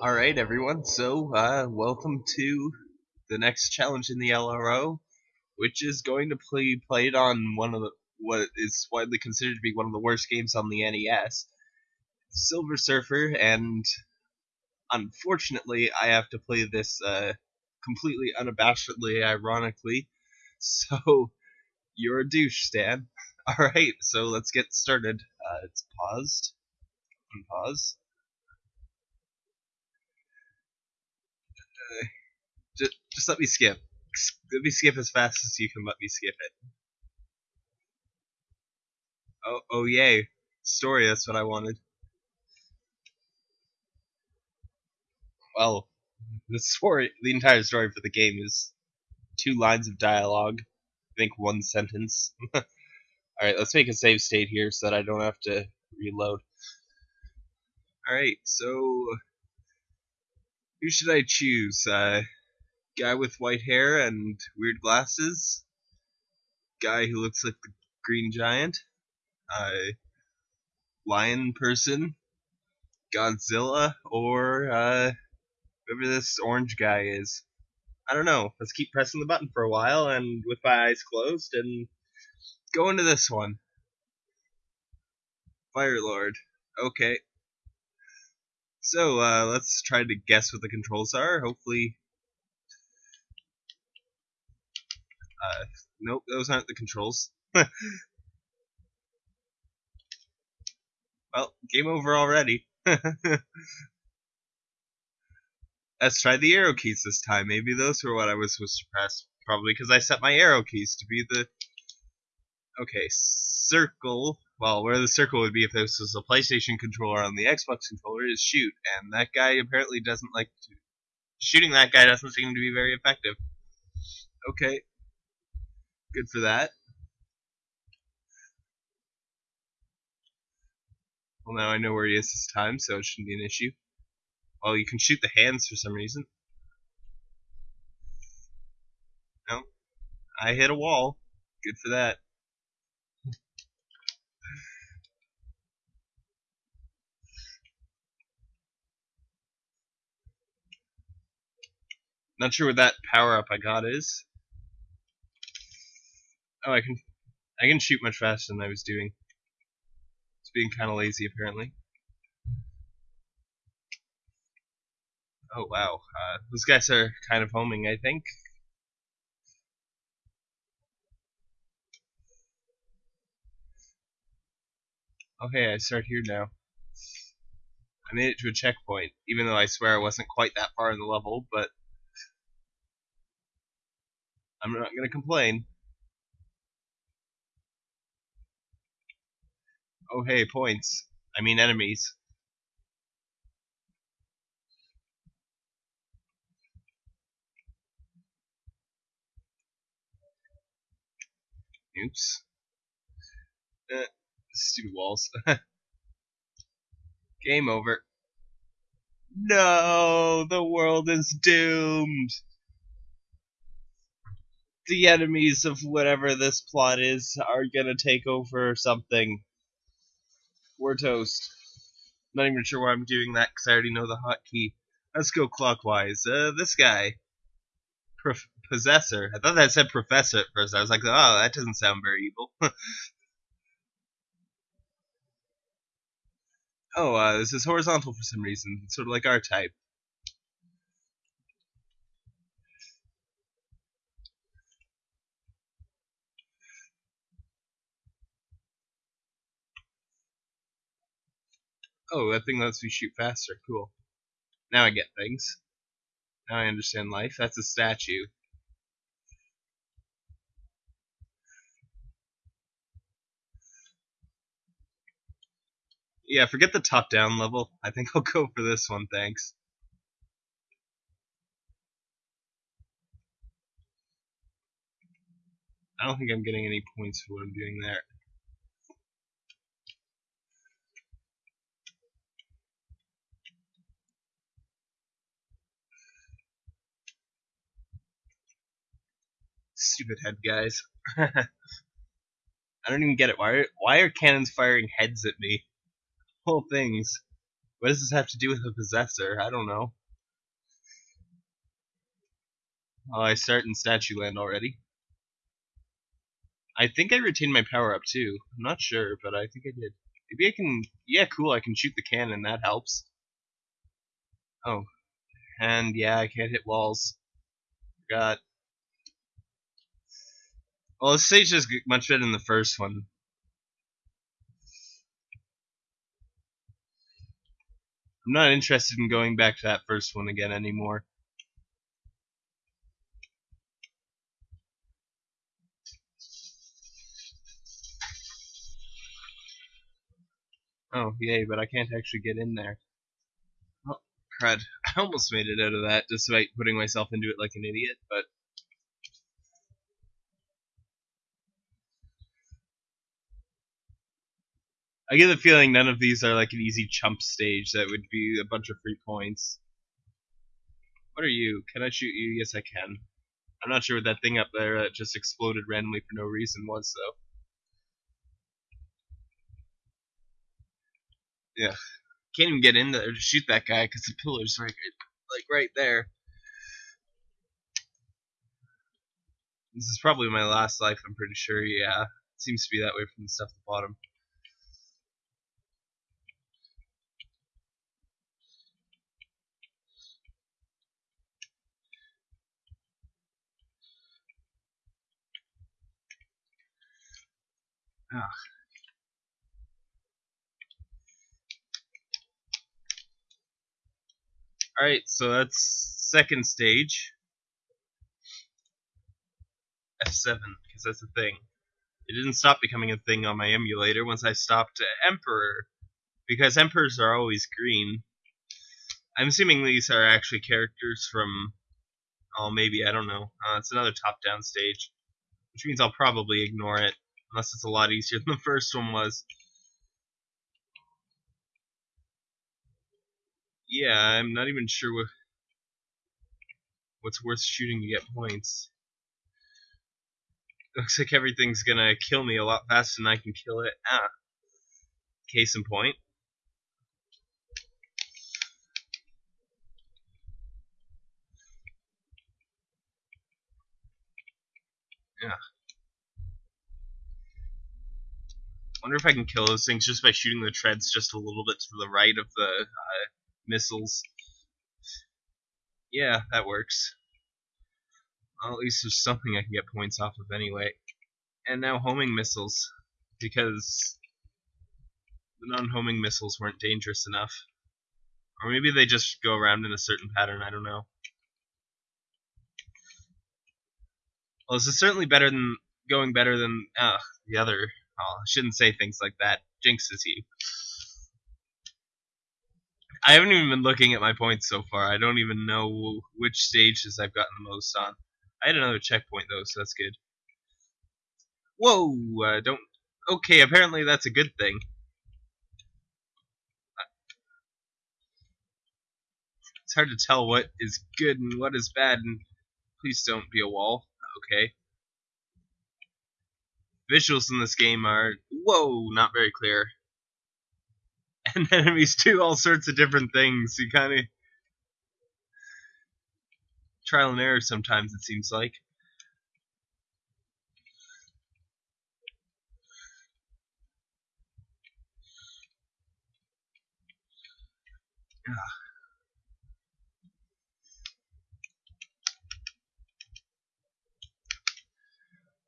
Alright, everyone, so, uh, welcome to the next challenge in the LRO, which is going to be played on one of the, what is widely considered to be one of the worst games on the NES, Silver Surfer, and unfortunately, I have to play this, uh, completely unabashedly, ironically, so, you're a douche, Stan. Alright, so let's get started. Uh, it's paused. Unpause. Just, just let me skip. Let me skip as fast as you can let me skip it. Oh, oh yay. Story, that's what I wanted. Well, the story, the entire story for the game is two lines of dialogue. I think one sentence. Alright, let's make a save state here so that I don't have to reload. Alright, so who should I choose? Uh, guy with white hair and weird glasses, guy who looks like the Green Giant, uh, lion person, Godzilla, or uh, whoever this orange guy is. I don't know. Let's keep pressing the button for a while and with my eyes closed and go into this one. Fire Lord. Okay. So, uh, let's try to guess what the controls are. Hopefully, Uh, nope, those aren't the controls. well, game over already. Let's try the arrow keys this time. Maybe those were what I was supposed to press. Probably because I set my arrow keys to be the... Okay, circle. Well, where the circle would be if this was a PlayStation controller on the Xbox controller is shoot. And that guy apparently doesn't like to... Shooting that guy doesn't seem to be very effective. Okay, Good for that. Well, now I know where he is this time, so it shouldn't be an issue. Well, you can shoot the hands for some reason. No. I hit a wall. Good for that. Not sure what that power up I got is. Oh, I can I can shoot much faster than I was doing. It's being kind of lazy, apparently. Oh, wow. Uh, those guys are kind of homing, I think. Okay, I start here now. I made it to a checkpoint, even though I swear I wasn't quite that far in the level, but I'm not going to complain. Oh hey, points. I mean enemies. Oops. Eh, stupid walls. Game over. No, the world is doomed. The enemies of whatever this plot is are gonna take over something. We're toast. Not even sure why I'm doing that because I already know the hotkey. Let's go clockwise. Uh, this guy. Possessor. I thought that said professor at first. I was like, oh, that doesn't sound very evil. oh, uh, this is horizontal for some reason. It's sort of like R-Type. Oh, that thing lets me shoot faster. Cool. Now I get things. Now I understand life. That's a statue. Yeah, forget the top-down level. I think I'll go for this one, thanks. I don't think I'm getting any points for what I'm doing there. Stupid head guys. I don't even get it. Why are, why are cannons firing heads at me? Whole things. What does this have to do with the possessor? I don't know. Oh, I start in Statue Land already. I think I retained my power up too. I'm not sure, but I think I did. Maybe I can. Yeah, cool. I can shoot the cannon. That helps. Oh, and yeah, I can't hit walls. Got. Well, this stage is much better than the first one. I'm not interested in going back to that first one again anymore. Oh, yay, but I can't actually get in there. Oh, crud. I almost made it out of that despite putting myself into it like an idiot, but... I get the feeling none of these are like an easy chump stage that would be a bunch of free points. What are you? Can I shoot you? Yes, I can. I'm not sure what that thing up there that just exploded randomly for no reason was, though. Yeah. Can't even get in there to shoot that guy because the pillar's right, like right there. This is probably my last life, I'm pretty sure, yeah. It seems to be that way from the stuff at the bottom. Ah. Alright, so that's second stage. F7, because that's a thing. It didn't stop becoming a thing on my emulator once I stopped Emperor, because Emperors are always green. I'm assuming these are actually characters from, oh, maybe, I don't know. Uh, it's another top-down stage, which means I'll probably ignore it, unless it's a lot easier than the first one was. yeah, I'm not even sure what what's worth shooting to get points. Looks like everything's gonna kill me a lot faster than I can kill it. Ah. Case in point. Yeah. Wonder if I can kill those things just by shooting the treads just a little bit to the right of the uh, missiles. Yeah, that works. Well, at least there's something I can get points off of anyway. And now homing missiles, because the non-homing missiles weren't dangerous enough. Or maybe they just go around in a certain pattern, I don't know. Well, this is certainly better than going better than uh, the other. Oh, I shouldn't say things like that. Jinxes you. I haven't even been looking at my points so far. I don't even know which stages I've gotten the most on. I had another checkpoint though, so that's good. Whoa! Uh, don't. Okay, apparently that's a good thing. It's hard to tell what is good and what is bad, and please don't be a wall. Okay. Visuals in this game are, whoa, not very clear and enemies do all sorts of different things. You kind of trial and error sometimes. It seems like.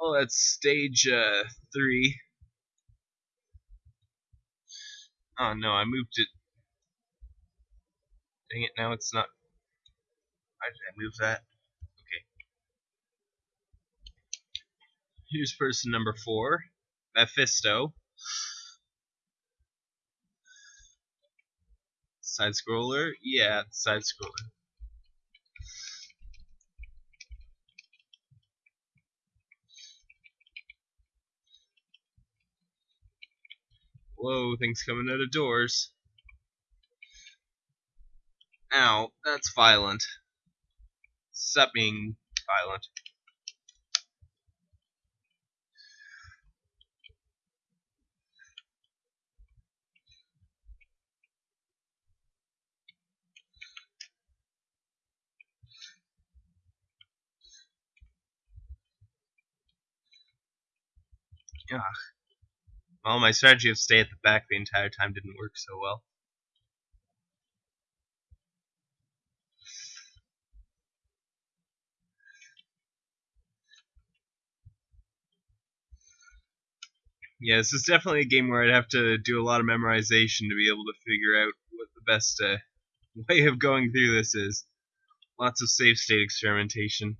Oh, that's stage uh, three. Oh no, I moved it. Dang it, now it's not. Why did I move that? Okay. Here's person number four, Mephisto. Side scroller? Yeah, side scroller. Whoa, things coming out of doors. Ow, that's violent. Stop being violent. Ugh. Well, my strategy of stay at the back the entire time didn't work so well. Yeah, this is definitely a game where I'd have to do a lot of memorization to be able to figure out what the best uh, way of going through this is. Lots of save state experimentation.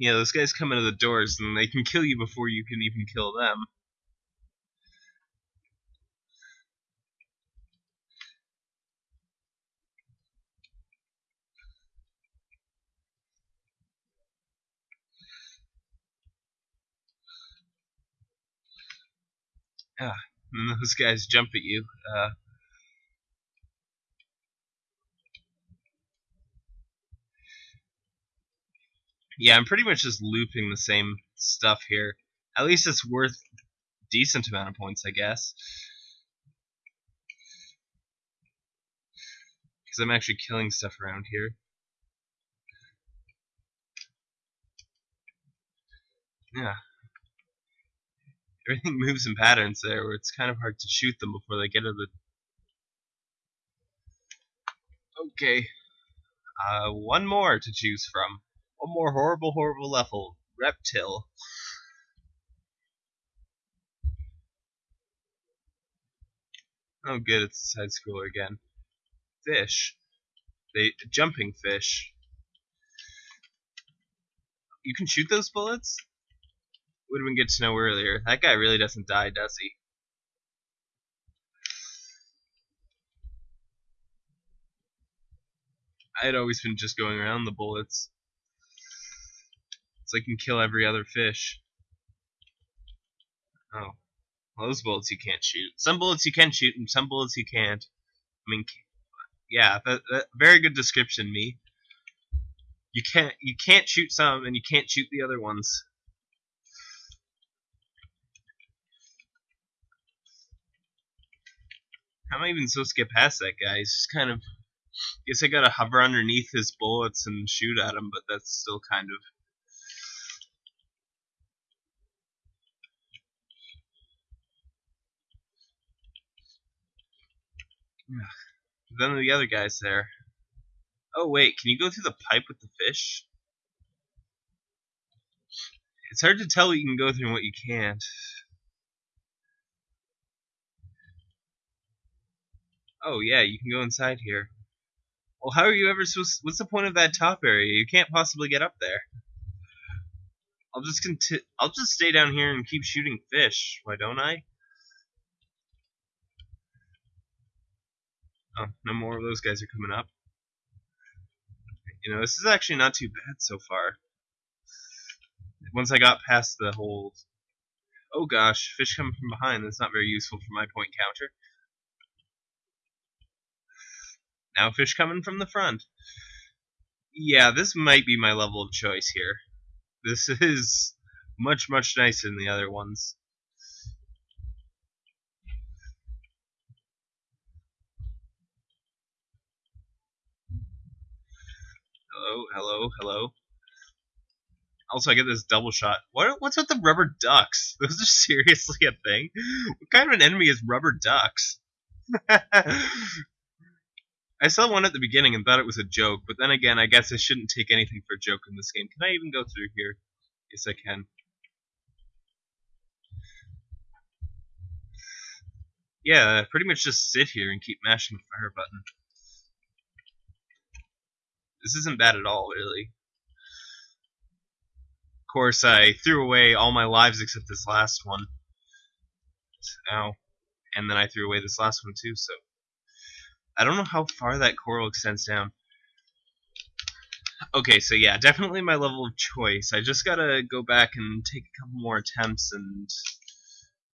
Yeah, those guys come into the doors and they can kill you before you can even kill them. Ah, and those guys jump at you. Uh, yeah, I'm pretty much just looping the same stuff here. At least it's worth decent amount of points, I guess. Because I'm actually killing stuff around here. Yeah. Everything moves in patterns there where it's kind of hard to shoot them before they get to the... Okay. Uh, one more to choose from. One more horrible, horrible level. Reptyle. Oh good, it's a side scroller again. Fish. They jumping fish. You can shoot those bullets? Would have been good to know earlier. That guy really doesn't die, does he? I had always been just going around the bullets. So I can kill every other fish. Oh. Well, those bullets you can't shoot. Some bullets you can shoot, and some bullets you can't. I mean, yeah, that, that, very good description, me. You can't you can't shoot some, and you can't shoot the other ones. How am I even supposed to get past that guy? He's just kind of. I Guess I gotta hover underneath his bullets and shoot at him, but that's still kind of. Then the other guy's there. Oh wait, can you go through the pipe with the fish? It's hard to tell what you can go through and what you can't. Oh yeah, you can go inside here. Well, how are you ever supposed? What's the point of that top area? You can't possibly get up there. I'll just conti- I'll just stay down here and keep shooting fish. Why don't I? Oh, no more of those guys are coming up. You know, this is actually not too bad so far. Once I got past the whole... Oh gosh, fish coming from behind. That's not very useful for my point counter. Now fish coming from the front. Yeah, this might be my level of choice here. This is much, much nicer than the other ones. Hello, hello, hello. Also, I get this double shot. What? What's with the rubber ducks? Those are seriously a thing? What kind of an enemy is rubber ducks? I saw one at the beginning and thought it was a joke, but then again, I guess I shouldn't take anything for a joke in this game. Can I even go through here? Yes, I can. Yeah, pretty much just sit here and keep mashing the fire button. This isn't bad at all, really. Of course, I threw away all my lives except this last one. Ow. And then I threw away this last one too, so... I don't know how far that coral extends down. Okay, so yeah, definitely my level of choice. I just gotta go back and take a couple more attempts and